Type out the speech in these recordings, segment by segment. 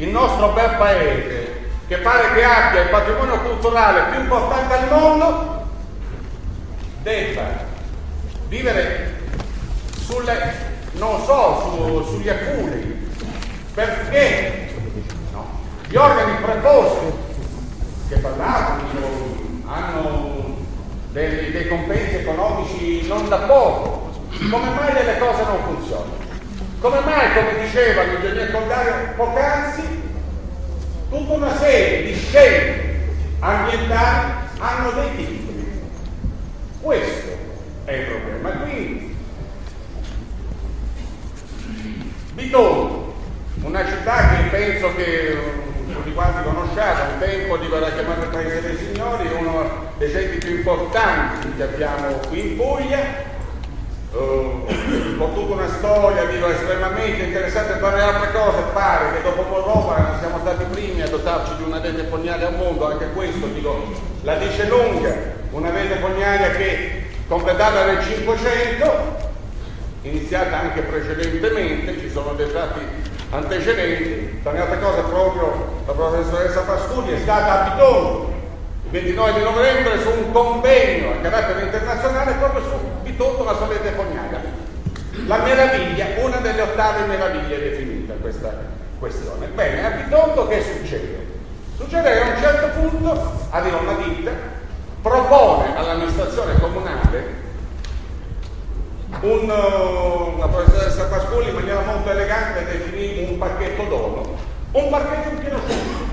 il nostro bel paese che pare che abbia il patrimonio culturale più importante al mondo debba vivere sulle, non so, su, sugli acculi perché no, gli organi preposti che parlavano hanno dei, dei compensi economici non da poco come mai delle cose non funzionano? Come mai, come diceva l'ingegner Condario poc'anzi, tutta una serie di scelte ambientali hanno dei titoli? Questo è il problema. Quindi, Bitonto, una città che penso che tutti quanti conosciate, un tempo di quella chiamata Paese dei Signori, uno dei centri più importanti che abbiamo qui in Puglia, Uh, con tutta una storia, dico, estremamente interessante per le altre cose, pare che dopo Moldova siamo stati i primi a dotarci di una rete fognaria al mondo, anche questo dico, la dice lunga, una rete fognaria che completata nel 500, iniziata anche precedentemente, ci sono dei tratti antecedenti, tra le altre cose proprio la professoressa Pasturi è stata a Bitonto il 29 di novembre su un convegno a carattere internazionale proprio su Bitonto la solete fognaria. La meraviglia, una delle ottave meraviglie definita questa questione. Bene, a Bitonto che succede? Succede che a un certo punto arriva una ditta, propone all'amministrazione comunale un, una professoressa Pascoli in maniera molto elegante definì un pacchetto dono, un pacchetto in pieno si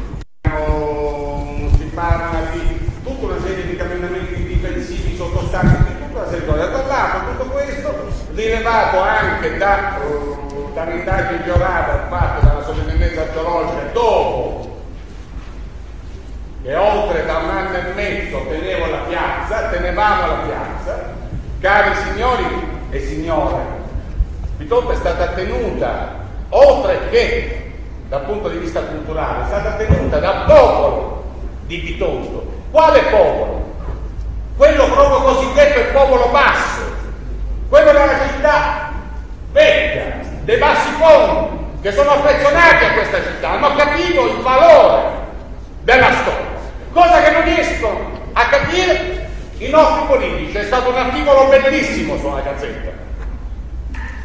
rilevato anche da, uh, dall'indagine geografia fatta dalla sovrintendenza geologica dopo che oltre da un anno e mezzo tenevo la piazza, tenevamo la piazza, cari signori e signore, Bitonto è stata tenuta, oltre che dal punto di vista culturale, è stata tenuta dal popolo di Bitonto. Quale popolo? Quello proprio cosiddetto il popolo basso, quello della città vecchia, dei bassi fondi, che sono affezionati a questa città, hanno capito il valore della storia, cosa che non riescono a capire i nostri politici. C'è stato un articolo bellissimo sulla Gazzetta,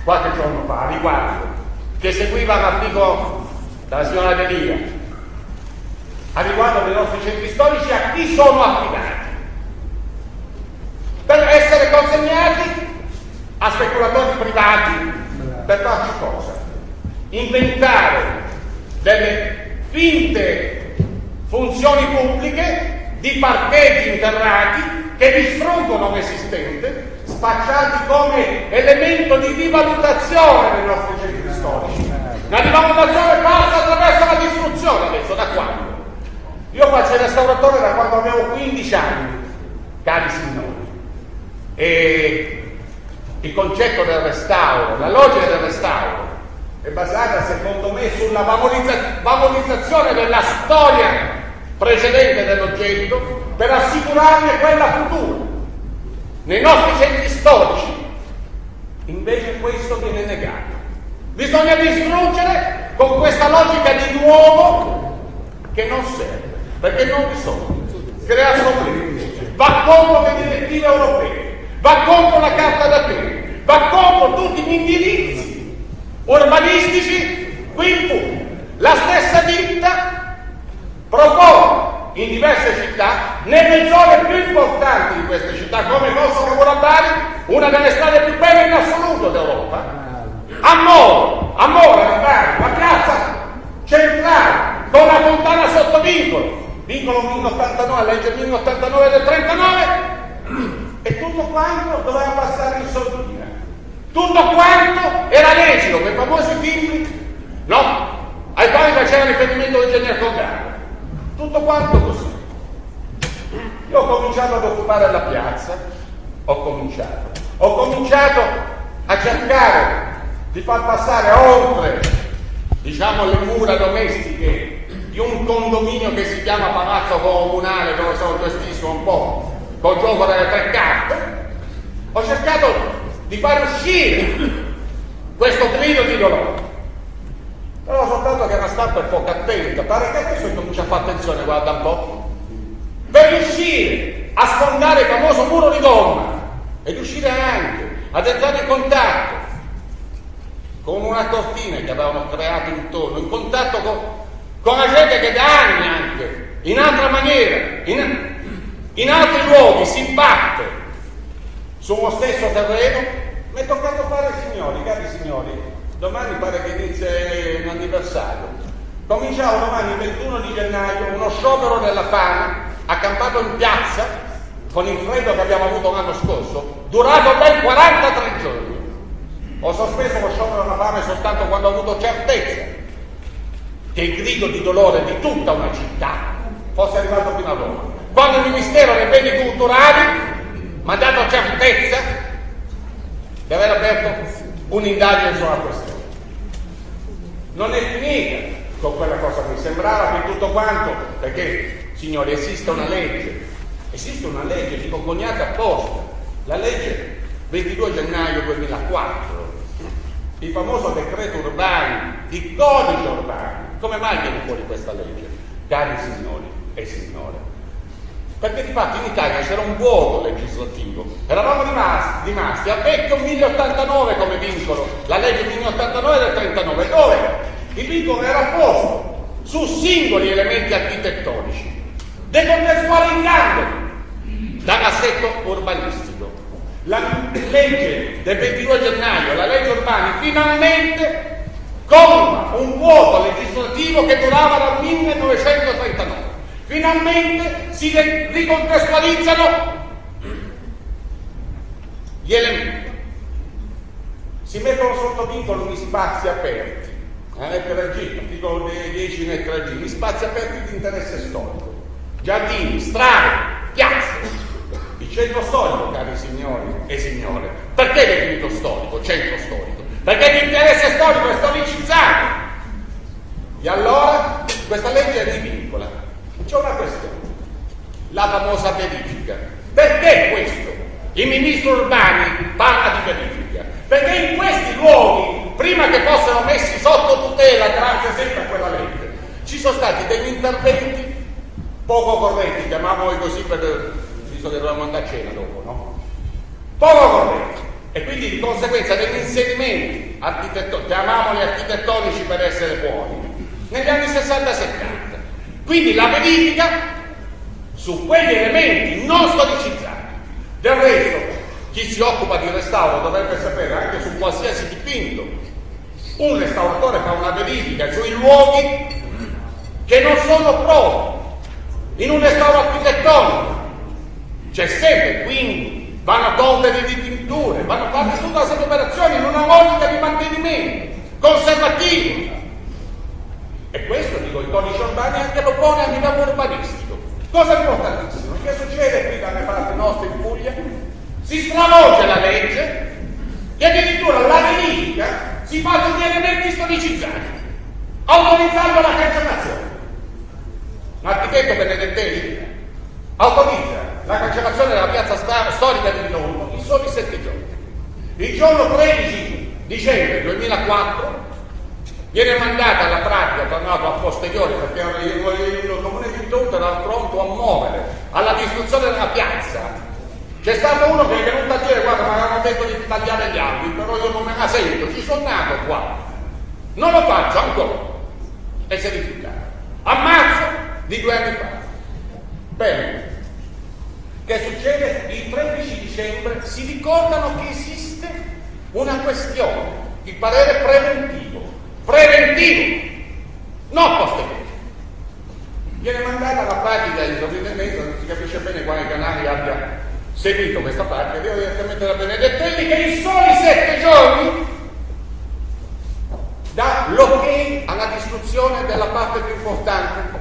qualche giorno fa, riguardo, che seguiva l'articolo dalla signora Delia, a riguardo dei nostri centri storici, a chi sono affidati per essere consegnati a speculatori privati per farci cosa? Inventare delle finte funzioni pubbliche di parcheggi interrati che distruggono l'esistente, spacciati come elemento di rivalutazione dei nostri centri storici. La rivalutazione passa attraverso la distruzione adesso, da quando? Io faccio il restauratore da quando avevo 15 anni, cari signori. E il concetto del restauro, la logica del restauro è basata secondo me sulla valorizza- valorizzazione della storia precedente dell'oggetto per assicurarne quella futura. Nei nostri centri storici invece questo viene negato. Bisogna distruggere con questa logica di nuovo che non serve, perché non risolve, crea problemi, va contro le direttive europee, va contro la carta d'Atene, va contro tutti gli indirizzi urbanistici qui in Puglia. La stessa ditta propone in diverse città, nelle zone più importanti di queste città, come Kosovo Bari, una delle strade più belle in assoluto d'Europa, a Moro, a Moro, a Bari, la piazza centrale, con la fontana sotto vincolo, vincolo 1089, legge 1089 del 39, e tutto quanto doveva passare in sordina. Tutto quanto era lecito, quei famosi timbri, no? Ai quali faceva riferimento l'ingegner Congano. Tutto quanto così. Io ho cominciato ad occupare la piazza, ho cominciato, ho cominciato a cercare di far passare oltre, diciamo, le mura domestiche di un condominio che si chiama Palazzo Comunale, dove sono gestito un po' col gioco delle tre carte, ho cercato di far uscire questo grido di dolore. Però soltanto che la stampa è poco attenta, pare che adesso comincia a fare attenzione, guarda un po', per riuscire a sfondare il famoso muro di gomma e riuscire anche ad entrare in contatto con una cortina che avevamo creato intorno, in contatto con, con la gente che da anni anche, in altra maniera, in, in altri luoghi si batte su uno stesso terreno, mi è toccato fare, signori, cari signori, domani pare che inizia un anniversario. Cominciamo domani il 21 di gennaio uno sciopero della fame accampato in piazza con il freddo che abbiamo avuto l'anno scorso, durato ben 43 giorni. Ho sospeso lo sciopero della fame soltanto quando ho avuto certezza che il grido di dolore di tutta una città fosse arrivato fino a Roma. Quando il Ministero dei Beni Culturali mi ha dato certezza di aver aperto un'indagine sulla questione. Non è finita con quella cosa, mi sembrava che tutto quanto, perché signori esiste una legge, esiste una legge, dico coniata apposta, la legge 22 gennaio 2004, il famoso decreto urbano, il codice urbano. Come mai viene fuori questa legge? Cari signori e signore, perché di fatto in Italia c'era un vuoto legislativo, eravamo rimasti, rimasti a vecchio 1089 come vincolo, la legge 1089 del 39, dove? Il vincolo era posto su singoli elementi architettonici, decontestualizzandoli dall'assetto urbanistico. La legge del 22 gennaio, la legge urbana, finalmente colma un vuoto legislativo che durava dal 1939 Finalmente si ricontestualizzano gli elementi. Si mettono sotto vincolo gli spazi aperti. La lettera G, articolo 10 lettera G, gli spazi aperti di interesse storico. Giardini, strade, piazze. Il centro storico, cari signori e signore. Perché è definito storico, centro storico? Perché l'interesse storico è storicizzato. E allora questa legge è rivincola c'è una questione, la famosa verifica. Perché questo? Il ministro Urbani parla di verifica. Perché in questi luoghi, prima che fossero messi sotto tutela, grazie sempre a quella legge, ci sono stati degli interventi poco corretti, chiamiamoli così per, visto che dovevamo andare a cena dopo, no? Poco corretti. E quindi di conseguenza degli inserimenti architettonici, chiamiamoli architettonici per essere buoni, negli anni 60-70 quindi la verifica su quegli elementi non storicizzati. Del resto, chi si occupa di restauro dovrebbe sapere anche su qualsiasi dipinto. Un restauratore fa una verifica sui luoghi che non sono propri in un restauro architettonico. C'è sempre, quindi vanno tolte le dipinture, vanno fatte tutte serie operazioni in una logica di mantenimento conservativo e questo, codice urbano anche lo pone a livello urbanistico. Cosa importantissimo? Che succede qui dalle parti nostre in Puglia? Si stravolge la legge e addirittura la verifica si fa sugli elementi storicizzati, autorizzando la cancellazione. L'architetto Benedettelli autorizza la cancellazione della piazza storica di Milano in soli sette giorni. Il giorno 13 dicembre 2004 Viene mandata alla pratica, tornato a posteriori, perché il comune di Tutto era pronto a muovere alla distruzione della piazza. C'è stato uno che è venuto a dire, guarda, mi avevano detto di tagliare gli alberi, però io non me la sento, ci sono nato qua. Non lo faccio ancora. E si è rifiutato. A marzo di due anni fa. Bene. Che succede? Il 13 dicembre si ricordano che esiste una questione, il parere preventivo preventivo, non posteriore. Viene mandata alla pratica di sovrintendenza, non si capisce bene quale canale abbia seguito questa pratica, devo direttamente da Benedettelli che in soli sette giorni dà l'ok alla distruzione della parte più importante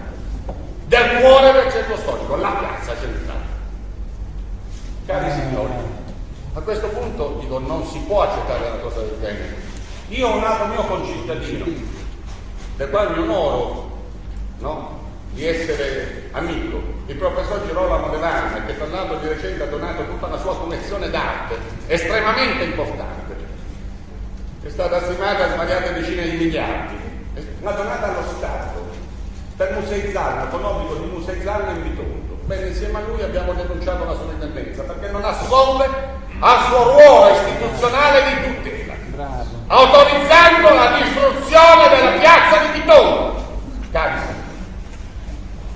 del cuore del centro storico, la piazza centrale. Cari signori, a questo punto dico non si può accettare una cosa del genere. Io ho un altro mio concittadino, del quale mi onoro no, di essere amico, il professor Girolamo Devana, che tra l'altro di recente ha donato tutta la sua collezione d'arte, estremamente importante, è stata stimata a svariate decine di miliardi, una donata allo Stato per museizzarlo, con obbligo di museizzarlo in bitondo. Bene, insieme a lui abbiamo denunciato la sua indipendenza perché non assolve al suo ruolo istituzionale di Bravo. Autorizzando la distruzione della piazza di Bitondo. Cari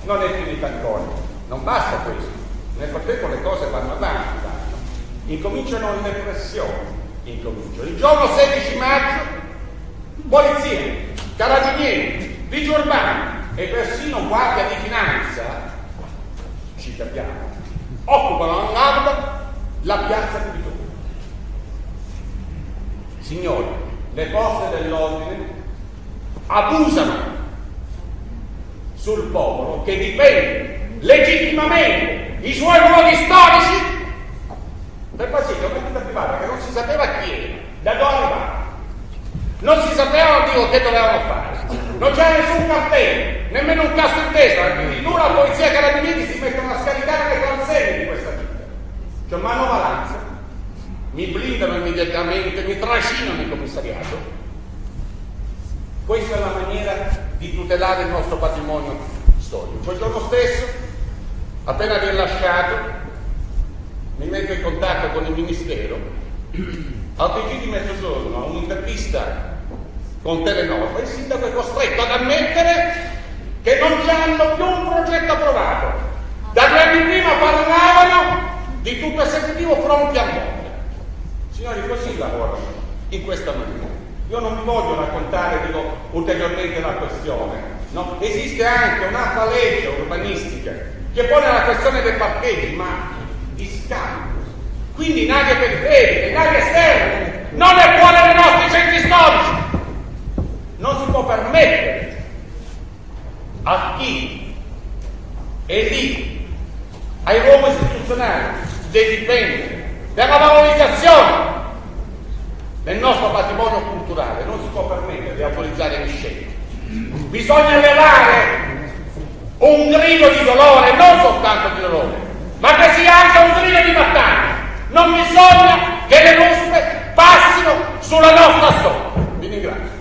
non è finita ancora, non basta questo. Nel frattempo le cose vanno avanti, vanno. Incominciano le pressioni, incominciano. Il giorno 16 maggio, polizia, carabinieri, vigili urbani e persino guardia di finanza, ci capiamo, occupano all'alba la piazza di Vittorio. Signori, le forze dell'ordine abusano sul popolo che difende legittimamente i suoi ruoli storici per far sì che un'entità privata che non si sapeva chi era, da dove arrivava, non si sapeva Dio che dovevano fare, non c'era nessun cartello, nemmeno un casco in testa, addirittura la polizia carabinieri si mettono a scaricare le consegne di questa vita. Cioè manovalanza, mi blindano immediatamente, mi trascinano in commissariato. Questa è la maniera di tutelare il nostro patrimonio storico. Quel giorno stesso, appena rilasciato, mi metto in contatto con il Ministero, al TG di mezzogiorno, a un'intervista con Telenor, il sindaco è costretto ad ammettere che non hanno più un progetto approvato. Da due anni prima parlavano di tutto esecutivo pronti a muovere. Signori, così lavorano, in questa maniera. Io non vi voglio raccontare dico, ulteriormente la questione. No? Esiste anche un'altra legge urbanistica che pone la questione dei parcheggi, ma di scambio. Quindi in aree periferiche, in aree esterne, non è fuori dai nostri centri storici. Non si può permettere a chi è lì, ai ruoli istituzionali, di per la valorizzazione del nostro patrimonio culturale non si può permettere di autorizzare miscetti. Bisogna levare un grido di dolore, non soltanto di dolore, ma che sia anche un grido di battaglia. Non bisogna che le ruspe passino sulla nostra storia. Vi ringrazio.